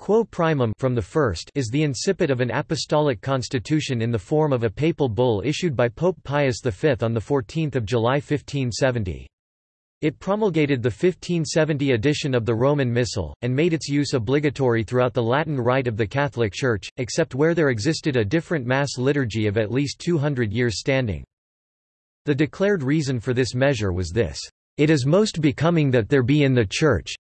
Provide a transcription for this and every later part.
Quo primum from the first is the incipit of an apostolic constitution in the form of a papal bull issued by Pope Pius V on 14 July 1570. It promulgated the 1570 edition of the Roman Missal, and made its use obligatory throughout the Latin Rite of the Catholic Church, except where there existed a different Mass liturgy of at least 200 years standing. The declared reason for this measure was this, "...it is most becoming that there be in the Church,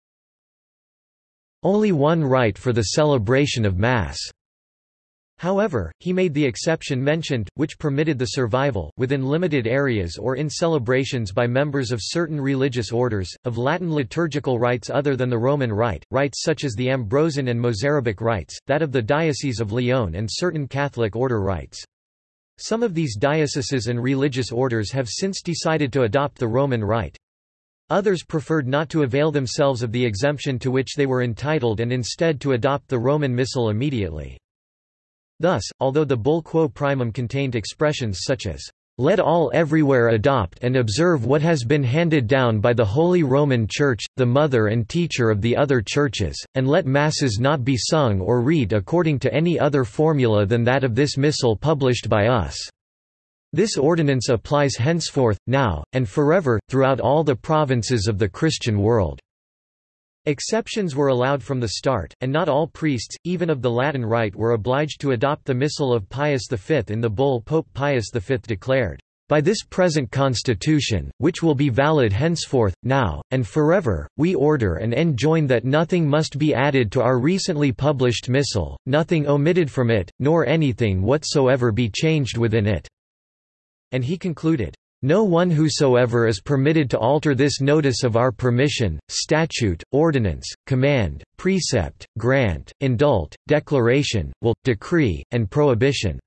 only one rite for the celebration of Mass. However, he made the exception mentioned, which permitted the survival, within limited areas or in celebrations by members of certain religious orders, of Latin liturgical rites other than the Roman Rite, rites such as the Ambrosian and Mozarabic rites, that of the Diocese of Lyon and certain Catholic order rites. Some of these dioceses and religious orders have since decided to adopt the Roman Rite. Others preferred not to avail themselves of the exemption to which they were entitled and instead to adopt the Roman Missal immediately. Thus, although the bull quo primum contained expressions such as, "...let all everywhere adopt and observe what has been handed down by the Holy Roman Church, the mother and teacher of the other churches, and let Masses not be sung or read according to any other formula than that of this Missal published by us." This ordinance applies henceforth, now, and forever, throughout all the provinces of the Christian world. Exceptions were allowed from the start, and not all priests, even of the Latin Rite were obliged to adopt the Missal of Pius V in the bull Pope Pius V declared, "...by this present constitution, which will be valid henceforth, now, and forever, we order and enjoin that nothing must be added to our recently published Missal, nothing omitted from it, nor anything whatsoever be changed within it." And he concluded, no one whosoever is permitted to alter this notice of our permission, statute, ordinance, command, precept, grant, indult, declaration, will, decree, and prohibition.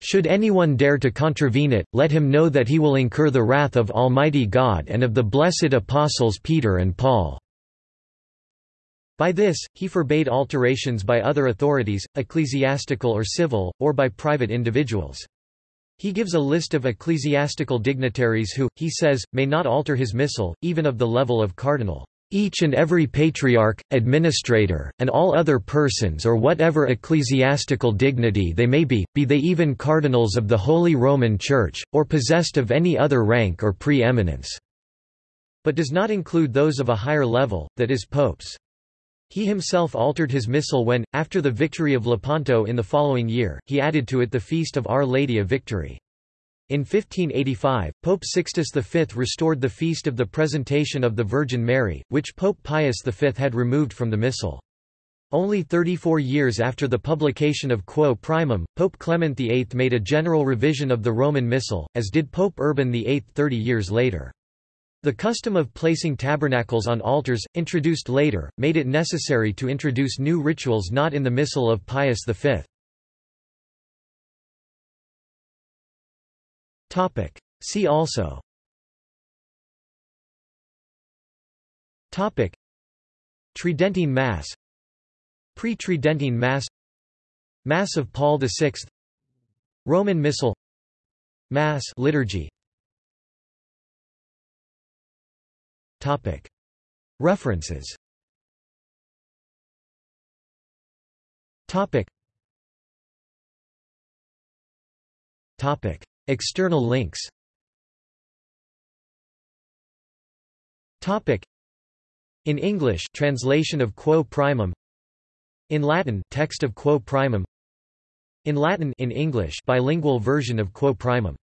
Should anyone dare to contravene it, let him know that he will incur the wrath of Almighty God and of the blessed apostles Peter and Paul." By this, he forbade alterations by other authorities, ecclesiastical or civil, or by private individuals. He gives a list of ecclesiastical dignitaries who, he says, may not alter his missal, even of the level of cardinal. Each and every patriarch, administrator, and all other persons or whatever ecclesiastical dignity they may be, be they even cardinals of the Holy Roman Church, or possessed of any other rank or pre-eminence." But does not include those of a higher level, that is popes. He himself altered his missal when, after the victory of Lepanto in the following year, he added to it the feast of Our Lady of Victory. In 1585, Pope Sixtus V restored the feast of the Presentation of the Virgin Mary, which Pope Pius V had removed from the missal. Only 34 years after the publication of Quo Primum, Pope Clement VIII made a general revision of the Roman Missal, as did Pope Urban VIII 30 years later. The custom of placing tabernacles on altars, introduced later, made it necessary to introduce new rituals not in the Missal of Pius V. See also. Topic. Tridentine Mass. Pre-Tridentine Mass. Mass of Paul VI Roman Missal. Mass liturgy References. External links. In English translation of Quo Primum. In Latin text of Quo Primum. In Latin in English bilingual version of Quo Primum